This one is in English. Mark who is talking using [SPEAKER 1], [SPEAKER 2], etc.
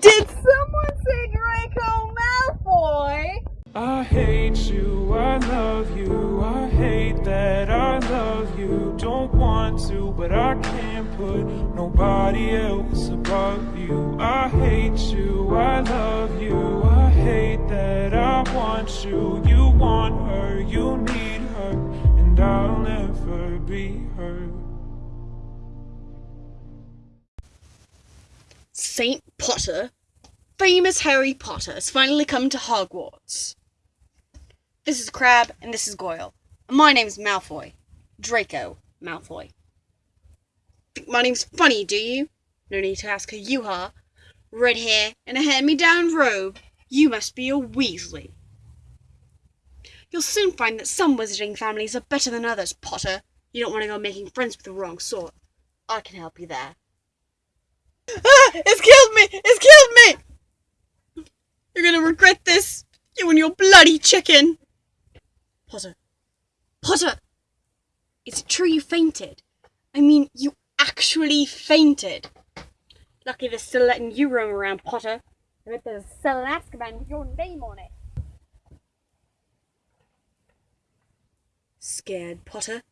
[SPEAKER 1] Did someone say Draco Malfoy?
[SPEAKER 2] I hate you, I love you, I hate that I love you. Don't want to, but I can't put nobody else above you. I hate you, I love you, I hate that I want you. You want her, you need her, and I'll never be her.
[SPEAKER 3] Saint Potter, famous Harry Potter, has finally come to Hogwarts. This is Crabbe, and this is Goyle. And my name's Malfoy. Draco Malfoy. Think my name's funny, do you? No need to ask who you are. Red hair and a hand-me-down robe. You must be a Weasley. You'll soon find that some wizarding families are better than others, Potter. You don't want to go making friends with the wrong sort. I can help you there. Ah! It's killed me! It's killed me! You're gonna regret this, you and your bloody chicken! Potter. Potter! Is it true you fainted? I mean, you actually fainted. Lucky they're still letting you roam around, Potter. I bet there's a cell in Azkaban with your name on it. Scared, Potter?